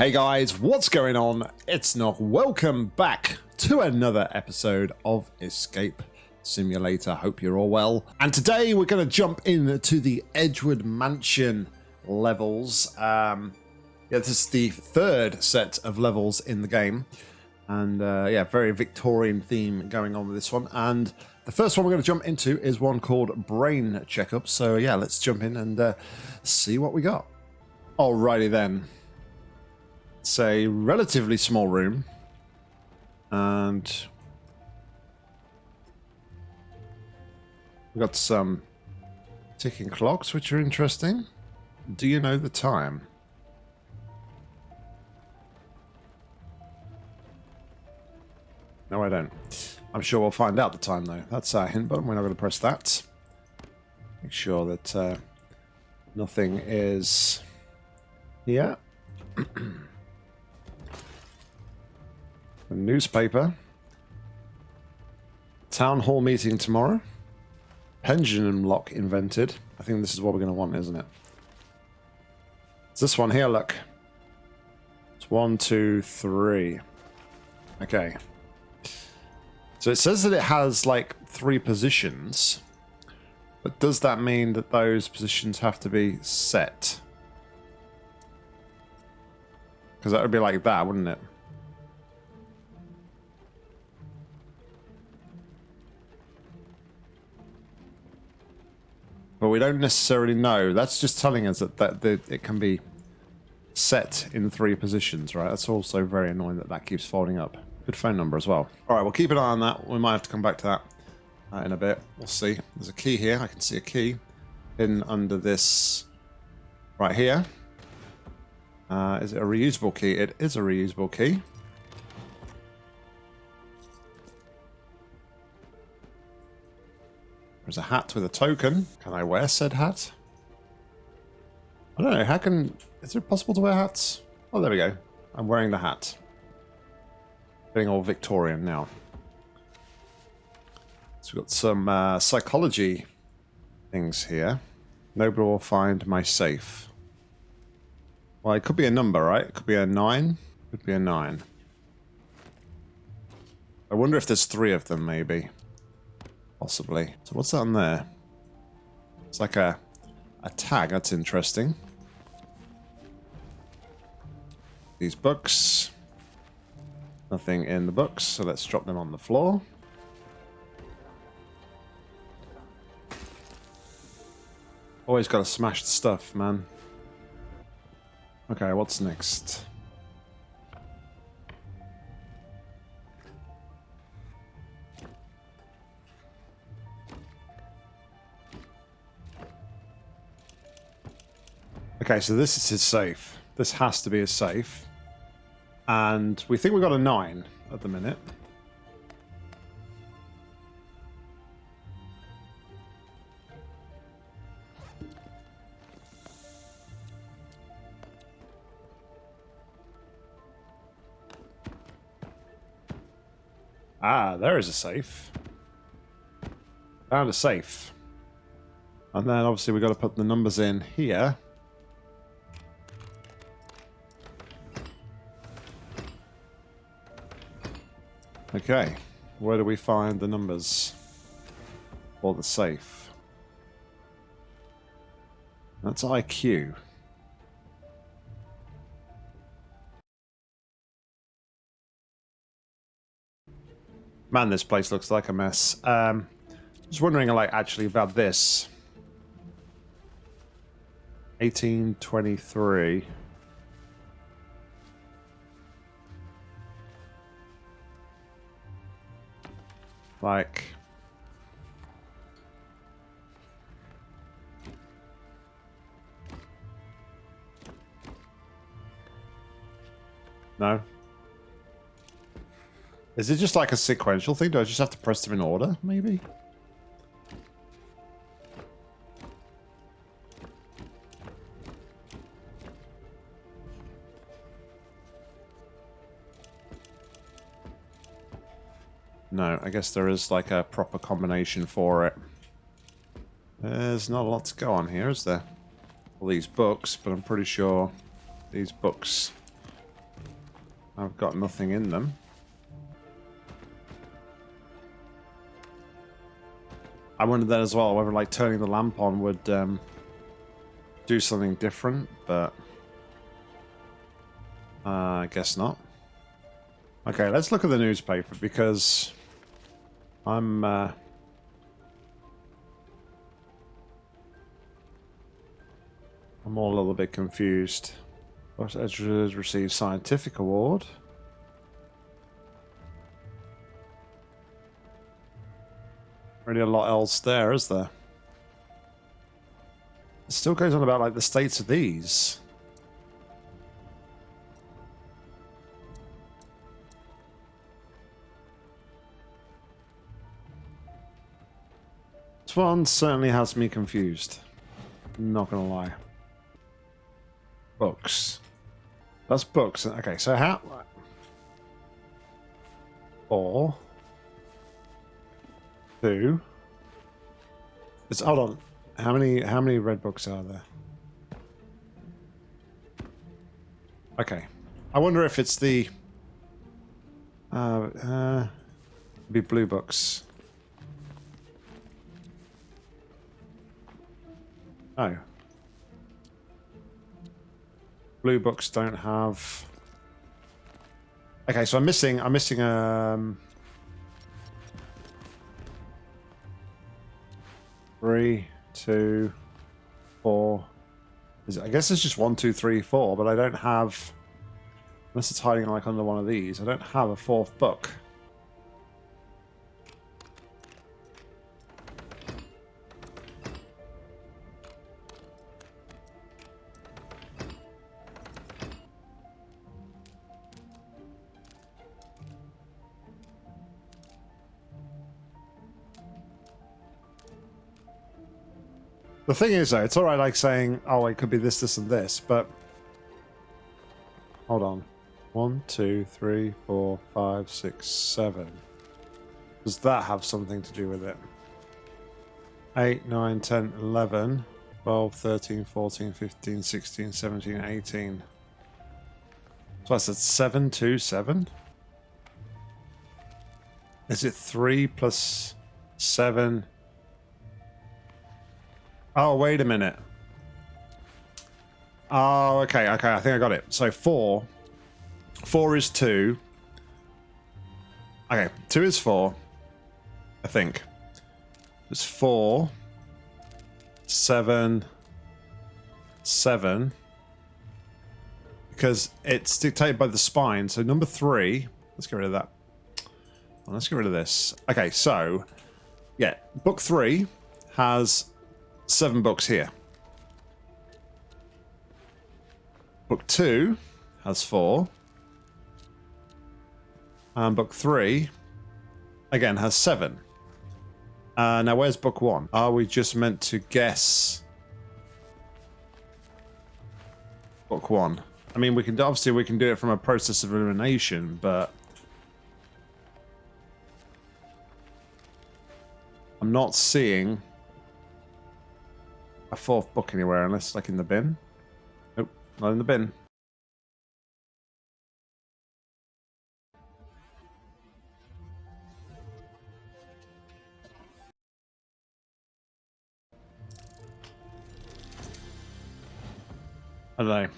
Hey guys, what's going on? It's Nog. Welcome back to another episode of Escape Simulator. Hope you're all well. And today we're going to jump into the Edgewood Mansion levels. Um, yeah, this is the third set of levels in the game. And uh, yeah, very Victorian theme going on with this one. And the first one we're going to jump into is one called Brain Checkup. So yeah, let's jump in and uh, see what we got. Alrighty then. It's a relatively small room. And we've got some ticking clocks, which are interesting. Do you know the time? No, I don't. I'm sure we'll find out the time, though. That's our hint button. We're not going to press that. Make sure that uh, nothing is here. A newspaper. Town hall meeting tomorrow. Pendulum lock invented. I think this is what we're going to want, isn't it? It's this one here, look. It's one, two, three. Okay. So it says that it has like three positions. But does that mean that those positions have to be set? Because that would be like that, wouldn't it? We don't necessarily know. That's just telling us that, that, that it can be set in three positions, right? That's also very annoying that that keeps folding up. Good phone number as well. All right, we'll keep an eye on that. We might have to come back to that uh, in a bit. We'll see. There's a key here. I can see a key hidden under this right here. Uh, is it a reusable key? It is a reusable key. There's a hat with a token. Can I wear said hat? I don't know. How can... Is it possible to wear hats? Oh, there we go. I'm wearing the hat. Getting all Victorian now. So we've got some uh, psychology things here. Nobody will find my safe. Well, it could be a number, right? It could be a 9. It Could be a 9. I wonder if there's three of them, maybe. Possibly. So what's that on there? It's like a, a tag. That's interesting. These books. Nothing in the books, so let's drop them on the floor. Always got to smash the stuff, man. Okay, what's next? Okay, so this is his safe. This has to be his safe. And we think we've got a 9 at the minute. Ah, there is a safe. Found a safe. And then obviously we've got to put the numbers in here. Okay, where do we find the numbers for the safe? That's IQ. Man, this place looks like a mess. Um, just wondering, like, actually about this. 1823. Like... No? Is it just like a sequential thing? Do I just have to press them in order, maybe? No, I guess there is like a proper combination for it. There's not a lot to go on here, is there? All these books, but I'm pretty sure these books I've got nothing in them. I wondered that as well, whether like turning the lamp on would um, do something different, but uh, I guess not. Okay, let's look at the newspaper because I'm uh, I'm all a little bit confused. West Edgewood received scientific award. Really a lot else there, is there? It still goes on about like the states of these. This one certainly has me confused. Not gonna lie. Books. That's books. Okay, so how... Four. Two. It's, hold on. How many, how many red books are there? Okay. I wonder if it's the... Uh, uh, be blue books. Oh. Blue books don't have... Okay, so I'm missing, I'm missing, um... Three, two, four. Is it, I guess it's just one, two, three, four, but I don't have... Unless it's hiding like under one of these, I don't have a fourth book. The thing is, though, it's alright like saying, oh, it could be this, this, and this, but... Hold on. One, two, three, four, five, six, seven. Does that have something to do with it? 8, 9, 10, 11, 12, 13, 14, 15, 16, 17, 18. So I said 7, 2, 7? Is it 3 plus 7? Oh, wait a minute. Oh, okay, okay, I think I got it. So four. Four is two. Okay, two is four. I think. It's four. Seven. Seven. Because it's dictated by the spine. So number three. Let's get rid of that. Well, let's get rid of this. Okay, so. Yeah, book three has seven books here. Book two has four. And book three, again, has seven. Uh, now, where's book one? Are we just meant to guess book one? I mean, we can obviously we can do it from a process of elimination, but I'm not seeing a fourth book anywhere unless like in the bin. Nope, not in the bin. I don't know.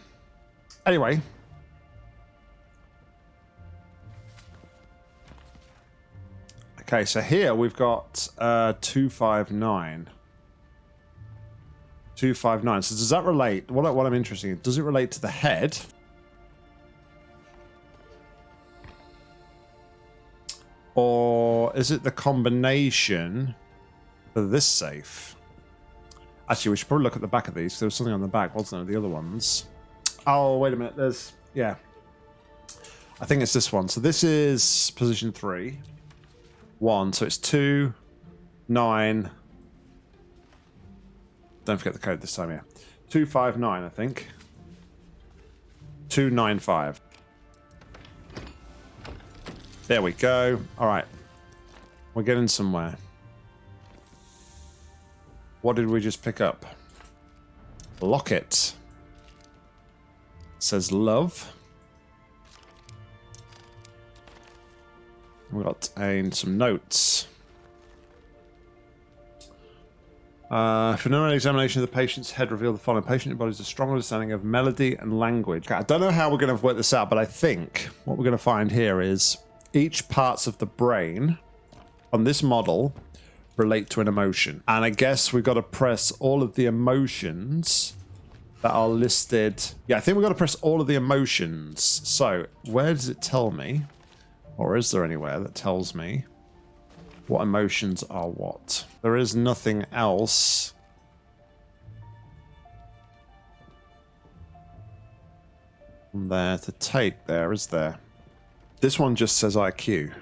Anyway. Okay, so here we've got uh, 259. 259. So does that relate? What, what I'm interested in, does it relate to the head? Or is it the combination for this safe? Actually, we should probably look at the back of these. There was something on the back, wasn't there? The other ones. Oh, wait a minute. There's... Yeah. I think it's this one. So this is position three. One. So it's two, nine, don't forget the code this time, yeah. 259, I think. 295. There we go. All right. We're getting somewhere. What did we just pick up? Locket. It says love. We got uh, some notes. Uh, an examination of the patient's head revealed the following. Patient embodies a strong understanding of melody and language. Okay, I don't know how we're going to work this out, but I think what we're going to find here is each parts of the brain on this model relate to an emotion. And I guess we've got to press all of the emotions that are listed. Yeah, I think we've got to press all of the emotions. So where does it tell me? Or is there anywhere that tells me what emotions are what? There is nothing else. there to take there, is there? This one just says IQ.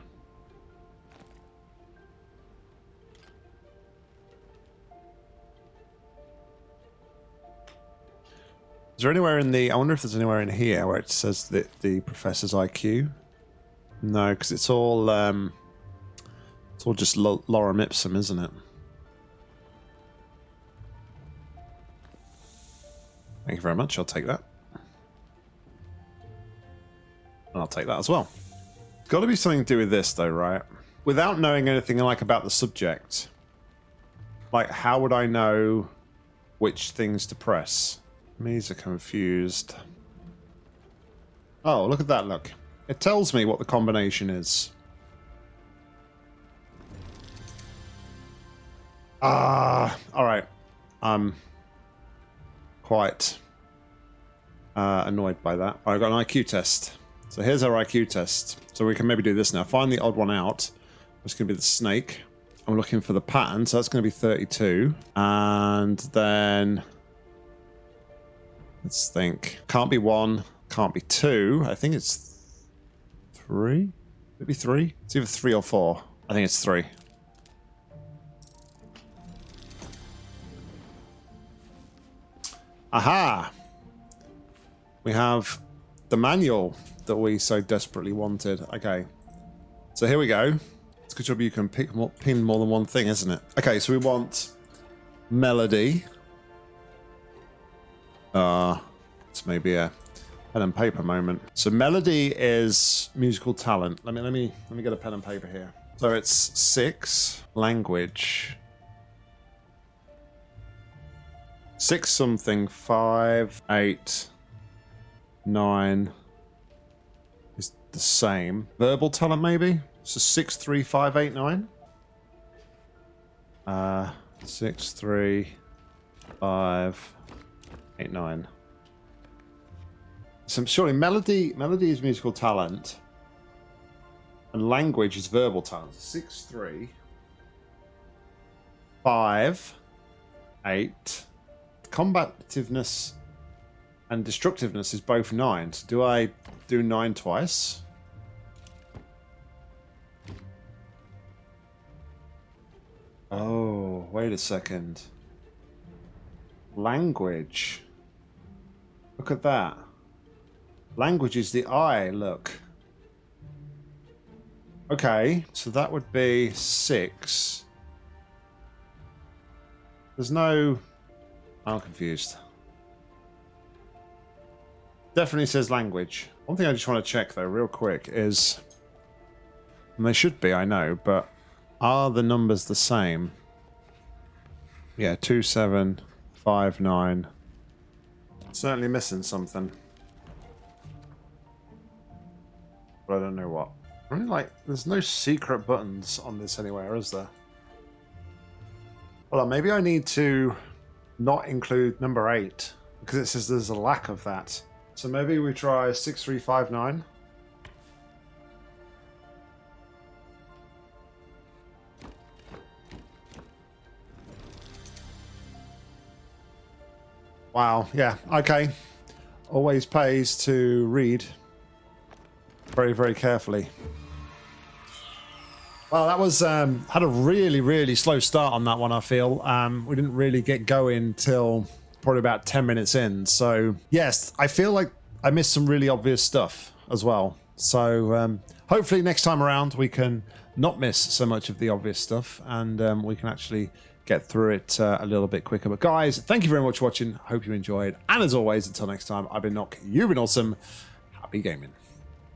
Is there anywhere in the... I wonder if there's anywhere in here where it says that the professor's IQ? No, because it's all... Um, it's all just lorem ipsum, isn't it? Thank you very much. I'll take that. And I'll take that as well. Got to be something to do with this, though, right? Without knowing anything like about the subject, like how would I know which things to press? Me's are confused. Oh, look at that! Look, it tells me what the combination is. Ah, uh, all right. I'm quite uh, annoyed by that. I got an IQ test. So here's our IQ test. So we can maybe do this now. Find the odd one out. It's going to be the snake. I'm looking for the pattern. So that's going to be 32. And then let's think. Can't be one. Can't be two. I think it's three. Maybe three. It's either three or four. I think it's three. Aha! We have the manual that we so desperately wanted. Okay. So here we go. It's a good job you can pick more, pin more than one thing, isn't it? Okay, so we want melody. Uh, it's maybe a pen and paper moment. So melody is musical talent. Let me let me let me get a pen and paper here. So it's six language Six something, five, eight, nine is the same. Verbal talent maybe? So six, three, five, eight, nine. Uh, six, three, five, eight, nine. So surely melody, melody is musical talent, and language is verbal talent. Six, three, five, eight combativeness and destructiveness is both nine. So do I do nine twice? Oh, wait a second. Language. Look at that. Language is the eye, look. Okay, so that would be six. There's no I'm confused. Definitely says language. One thing I just want to check though, real quick, is... And they should be, I know, but are the numbers the same? Yeah, 2759. Certainly missing something. But I don't know what. Really, like, there's no secret buttons on this anywhere, is there? Well, maybe I need to not include number 8 because it says there's a lack of that. So maybe we try 6359. Wow, yeah, okay. Always pays to read very, very carefully. Well, that was um, had a really, really slow start on that one. I feel um, we didn't really get going till probably about ten minutes in. So yes, I feel like I missed some really obvious stuff as well. So um, hopefully next time around we can not miss so much of the obvious stuff and um, we can actually get through it uh, a little bit quicker. But guys, thank you very much for watching. Hope you enjoyed. And as always, until next time, I've been Nock. You've been awesome. Happy gaming.